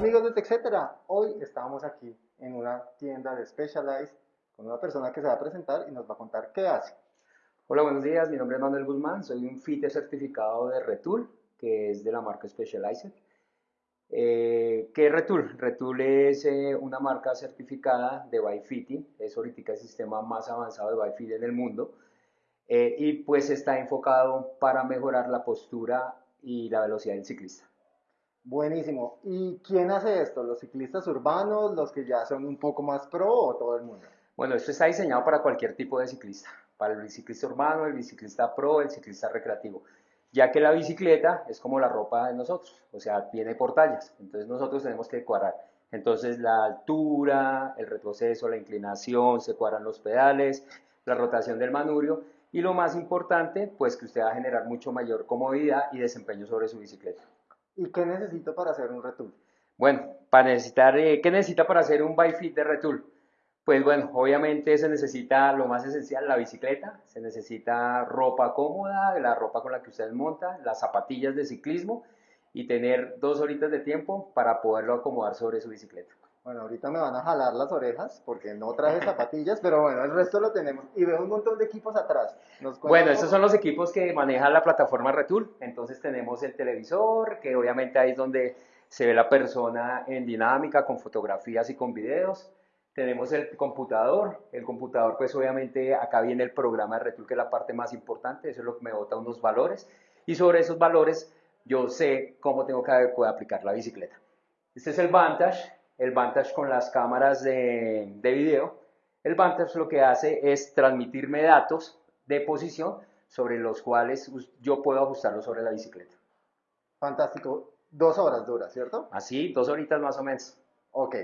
bendiciones, etcétera. Hoy estamos aquí en una tienda de Specialized con una persona que se va a presentar y nos va a contar qué hace. Hola, buenos días. Mi nombre es Manuel Guzmán. Soy un fitter certificado de Retool, que es de la marca Specialized. Eh, ¿Qué es Retool? Retool es eh, una marca certificada de bike fitting. Es ahorita el sistema más avanzado de bike fitting en el mundo. Eh, y pues está enfocado para mejorar la postura y la velocidad del ciclista. Buenísimo. ¿Y quién hace esto? ¿Los ciclistas urbanos, los que ya son un poco más pro o todo el mundo? Bueno, esto está diseñado para cualquier tipo de ciclista, para el ciclista urbano, el ciclista pro, el ciclista recreativo, ya que la bicicleta es como la ropa de nosotros, o sea, viene por tallas, entonces nosotros tenemos que cuadrar. Entonces la altura, el retroceso, la inclinación, se cuadran los pedales, la rotación del manubrio y lo más importante, pues que usted va a generar mucho mayor comodidad y desempeño sobre su bicicleta. ¿Y qué necesito para hacer un retool? Bueno, para necesitar, eh, ¿qué necesita para hacer un bike fit de retool? Pues bueno, obviamente se necesita lo más esencial, la bicicleta, se necesita ropa cómoda, la ropa con la que usted monta, las zapatillas de ciclismo y tener dos horitas de tiempo para poderlo acomodar sobre su bicicleta. Bueno, ahorita me van a jalar las orejas porque no traje zapatillas, pero bueno, el resto lo tenemos. Y veo un montón de equipos atrás. bueno, estos son los equipos que maneja la plataforma Retool. Entonces tenemos el televisor, que obviamente ahí es donde se ve la persona en dinámica, con fotografías y con videos. Tenemos el computador. El computador, pues obviamente acá viene el programa de Retool, que es la parte más importante. Eso es lo que me bota unos valores. Y sobre esos valores yo sé cómo tengo que aplicar la bicicleta. Este es el Vantage el Vantage con las cámaras de, de video. El Vantage lo que hace es transmitirme datos de posición sobre los cuales yo puedo ajustarlo sobre la bicicleta. Fantástico. Dos horas dura, ¿cierto? Así, dos horitas más o menos. Ok.